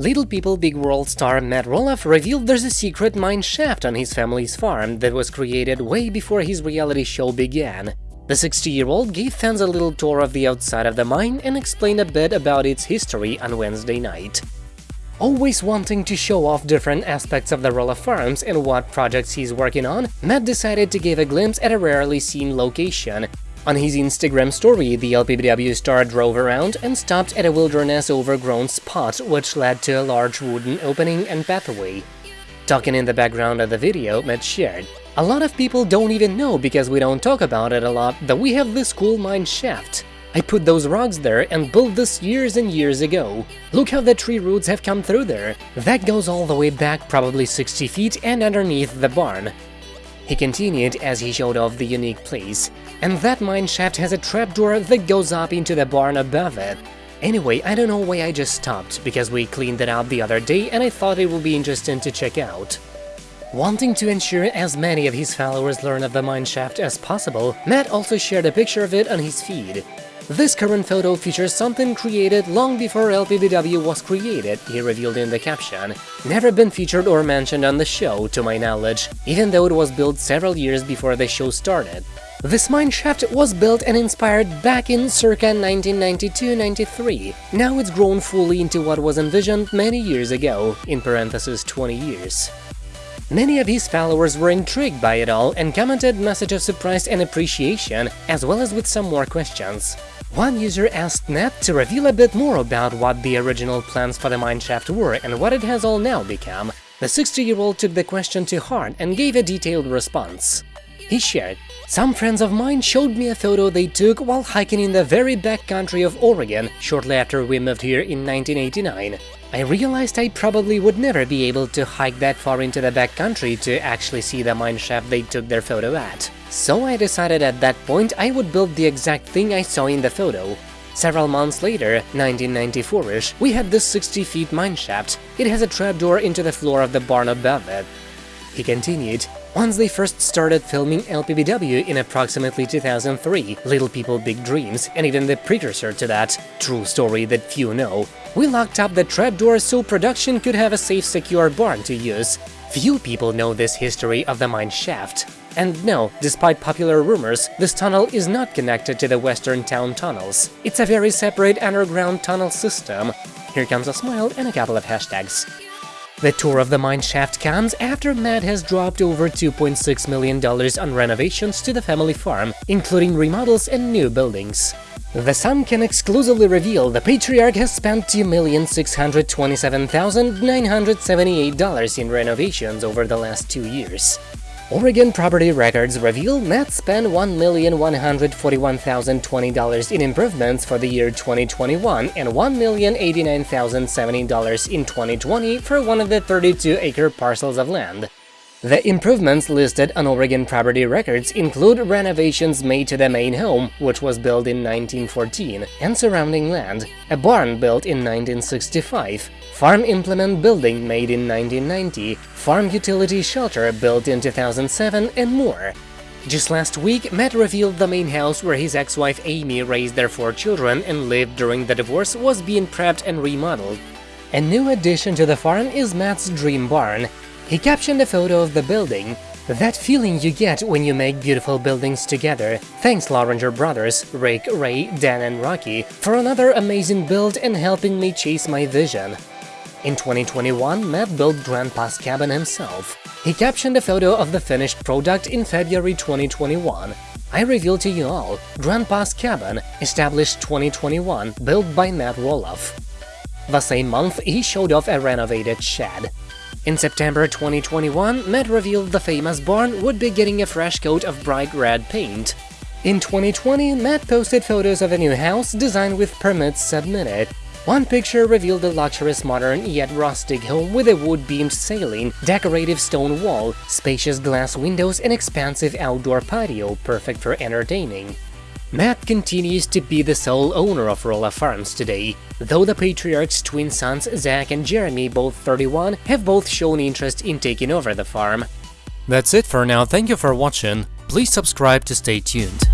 Little People Big World star Matt Roloff revealed there's a secret mine shaft on his family's farm that was created way before his reality show began. The 60-year-old gave fans a little tour of the outside of the mine and explained a bit about its history on Wednesday night. Always wanting to show off different aspects of the Roloff Farms and what projects he's working on, Matt decided to give a glimpse at a rarely seen location. On his Instagram story, the LPBW star drove around and stopped at a wilderness overgrown spot which led to a large wooden opening and pathway. Talking in the background of the video, Matt shared, A lot of people don't even know because we don't talk about it a lot that we have this cool mine shaft. I put those rocks there and built this years and years ago. Look how the tree roots have come through there. That goes all the way back probably 60 feet and underneath the barn. He continued as he showed off the unique place. And that mine shaft has a trapdoor that goes up into the barn above it. Anyway, I don't know why I just stopped, because we cleaned it out the other day and I thought it would be interesting to check out. Wanting to ensure as many of his followers learn of the mine shaft as possible, Matt also shared a picture of it on his feed. This current photo features something created long before LPBW was created, he revealed in the caption. Never been featured or mentioned on the show, to my knowledge, even though it was built several years before the show started. This mine shaft was built and inspired back in circa 1992-93. Now it's grown fully into what was envisioned many years ago, in parentheses 20 years. Many of his followers were intrigued by it all and commented messages of surprise and appreciation, as well as with some more questions. One user asked Matt to reveal a bit more about what the original plans for the mineshaft were and what it has all now become. The 60-year-old took the question to heart and gave a detailed response. He shared, Some friends of mine showed me a photo they took while hiking in the very backcountry of Oregon shortly after we moved here in 1989. I realized I probably would never be able to hike that far into the backcountry to actually see the mine shaft they took their photo at. So I decided at that point I would build the exact thing I saw in the photo. Several months later, 1994-ish, we had this 60 feet mine shaft. It has a trapdoor into the floor of the barn above it. He continued, once they first started filming LPBW in approximately 2003, Little People Big Dreams, and even the precursor to that, true story that few know, we locked up the trapdoor so production could have a safe, secure barn to use. Few people know this history of the mine shaft. And no, despite popular rumors, this tunnel is not connected to the western town tunnels. It's a very separate underground tunnel system. Here comes a smile and a couple of hashtags. The tour of the mine shaft comes after Matt has dropped over $2.6 million on renovations to the family farm, including remodels and new buildings. The Sun can exclusively reveal the patriarch has spent $2,627,978 in renovations over the last two years. Oregon Property Records reveal Matt spent $1,141,020 in improvements for the year 2021 and $1,089,070 in 2020 for one of the 32-acre parcels of land. The improvements listed on Oregon Property Records include renovations made to the main home, which was built in 1914, and surrounding land, a barn built in 1965, farm implement building made in 1990, farm utility shelter built in 2007, and more. Just last week, Matt revealed the main house where his ex-wife Amy raised their four children and lived during the divorce was being prepped and remodeled. A new addition to the farm is Matt's dream barn, he captioned a photo of the building. That feeling you get when you make beautiful buildings together. Thanks Lorenger brothers, Rick, Ray, Dan and Rocky, for another amazing build and helping me chase my vision. In 2021, Matt built Grandpa's cabin himself. He captioned a photo of the finished product in February 2021. I reveal to you all, Grandpa's Cabin, established 2021, built by Matt Roloff. The same month, he showed off a renovated shed. In September 2021, Matt revealed the famous barn would be getting a fresh coat of bright red paint. In 2020, Matt posted photos of a new house designed with permits submitted. One picture revealed a luxurious modern yet rustic home with a wood-beamed ceiling, decorative stone wall, spacious glass windows and expansive outdoor patio perfect for entertaining. Matt continues to be the sole owner of Roloff Farms today, though the Patriarch's twin sons Zach and Jeremy, both 31, have both shown interest in taking over the farm. That's it for now, thank you for watching, please subscribe to stay tuned.